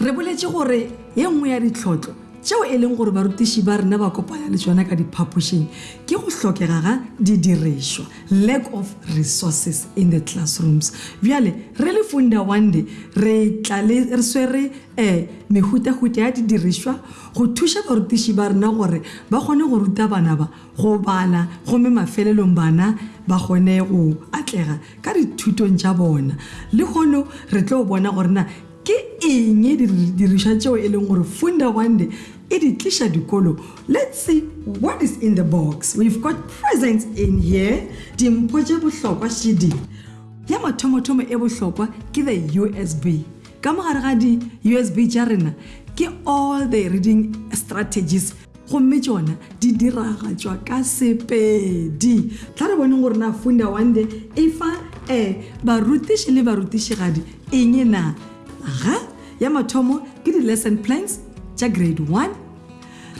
re boletše gore ye nngwe ya ditlhotlho tšeo e leng gore barutiši ba rena ba kopanya le tsona ka diphapošeng ke go hlokega ga didirišwa lack of resources in the classrooms bjale re le funda one day re tla le re swere um mehutahuta ya didirišwa Go thuša barutiši ba rena gore ba kgone go ruta bana ba go bala gomme mafelelong bana ba kgone go atlega ka dithutong tša bona, lehono re tlo bona gore na ke eng didirišwa tšeo e leng gore Fundawande e di tliša dikolo. Let's see what is in the box. We've got presents in here, dimpho tše bohlokwa šidi. Ya mathomothomo e bohlokwa ke the USB. Ka mogare ga di USB tša rena ke all the reading strategies gomme tšona di diragatšwa ka Sepedi. Tla re boneng gore na Funda Wande e fa e barutiši le barutišigadi eng na. Ga ya mathomo ke di lesson plans tša grade 1.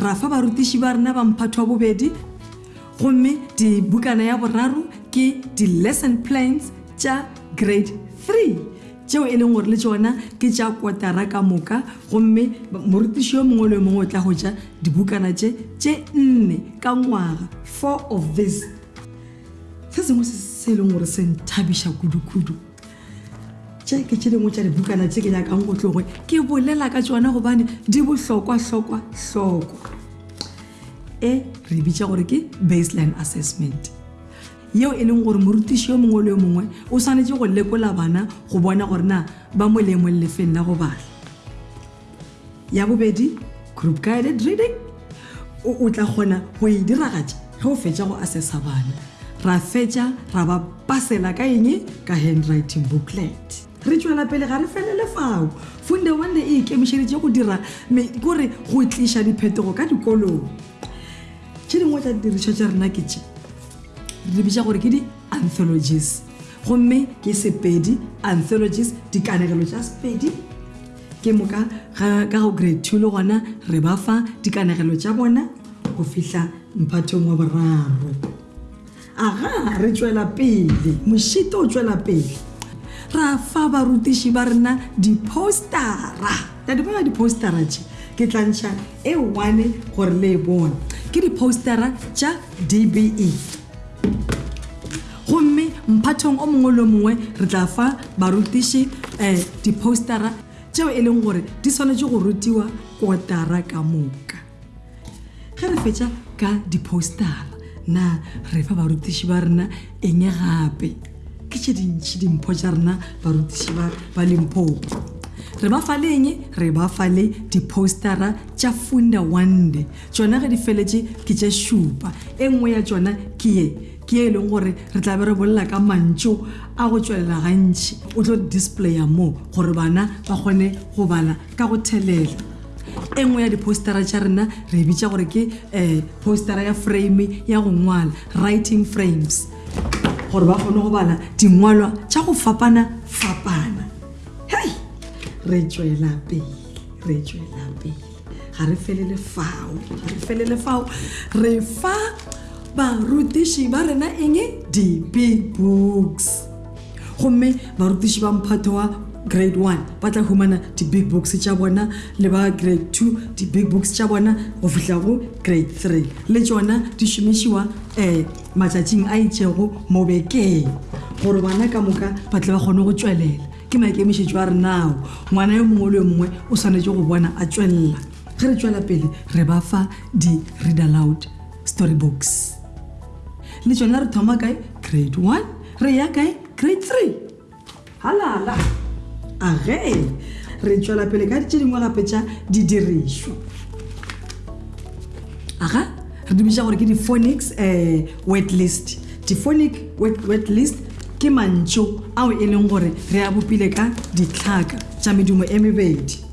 Ra fa barutiši ba rena ba mphato wa bobedi gomme di bukana ya boraro ke di lesson plans tša grade 3. tšeo e leng gore le tšona ke tša kotara ka moka gomme morutiši yo mongwe le yo mongwe o tla go ja dibukana tše tše nne ka ngwaga four of this se sengwe se se e leng gore se nthabiša kudukudu tše ke tše dingwe tša dibukana tše ke nyakang go tloge ke bolela ka tšona gobane di bohlokwa hlokwa hlokwa e re bitša gore ke baseline assessment yeo e leng gore morutiši yo mongwe le yo mongwe o swanetše go lekola bana go bona gore na ba mo leemong lefeng la go bala ya bobedi group guided reading o tla kgona go e diragatša ge o fetša go assessa bana ra fetša ra ba pasela ka eng ka handwriting booklet re tšwela pele ga re felele fao funde one e ikemišeditše go dira kore go tliša diphetogo ka dikolong tše dingwe tsa didirišwa tša rena ke tše re di bitša gore ke di-anthologies gomme ke sepedi anthologies dikanegelo tša sepedi ke moka ga- ka go grade two le gona re ba fa dikanegelo tša bona go fihla mphathong wa boraro aga re tšwela pele mošito o tšwela pele ra fa barutiši ba rena dipostara ya di bona dipostara tše ke tlantšha e one gore le e bone ke dipostara tša dbe gomme mphathong o mongwe le mongwe re tla fa barutiši um dipostara tšeo e leng gore di swanetše go rutiwa kotara ka moka ge re fetša ka dipostara na re fa barutiši ba rena eng gape ke tše dintšhi dimpho tša rena barutiši ba ba limpopo re ba fa leng re ba fa le dipostara tša funda onde tšona ge di feletše ke tše šupa e nngwe ya tšona ke ye ke e leng gore re tla be re bolela ka mantšo a go tšwelela gantšhi o tlo displaya moo gore bana ba kgone go bala ka go thelela e nngwe ya dipostara tša rena re e bitša gore ke um postara ya frame ya go ngwala writing frames gore ba kgone go bala dingwalwa tša go fapana fapana hei re tswela pele re tswela pele ga re felele fao ga re felele fao re fa barutiši ba rena eng dipe books gomme barutiši ba mphato wa grade 1 ba tla humana di-big books tša bona le ba grade 2 di-big books tša bona go fihla go grade 3 le tšona di šomišiwa um eh, matšatšing a itšego mo bekeng gore bana ka moka ba tle ba kgone go tšwelela ke maikemišetšo a re nao ngwana yo mongwe le yo mongwe o swanetše go bona a tšwelela ge re tšwela pele re ba fa di-read aloud story books le tšona re thoma kae grade 1 re ya kae grade three halala age re tšwela pele ka tše dingwe gape tša didirišwa aga re dumiša gore ke di-phonics um eh, wet list di-phonic wet list ke mantšo ao e leng gore re a bopile ka ditlhaka tša medumo e mebedi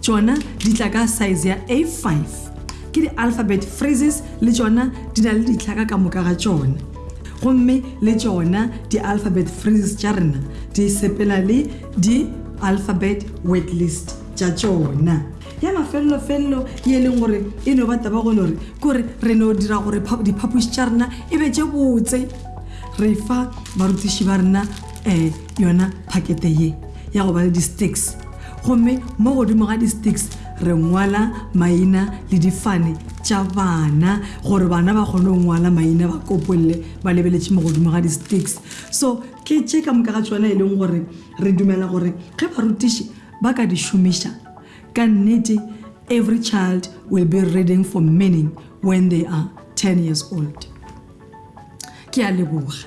tšona di tla ka size ya a5 ke di-alphabet phrases le tšona di na le ditlhaka ka moka ga tšona gomme le tšona di-alphabet phrases tša rena di sepela le di-alphabet word list tša tšona ya mafelelofelelo ye e leng gore e no ba taba gone gore kore re no dira gore diphapoši tša rena e be tše botse re fa barutiši ba rena um yona pakete ye ya go ba le di-sticks gomme mo godimo ga di-sticks re ngwala maina le difane tša bana gore bana ba kgone go ngwala maina ba kopolele ba lebeletše mo godimo ga di-sticks so ke tše ka moka ga tsona e leng gore re dumela gore ge barutiši ba ka di šomiša ka nnete every child will be reading for meaning when they are 10 years old ke a leboga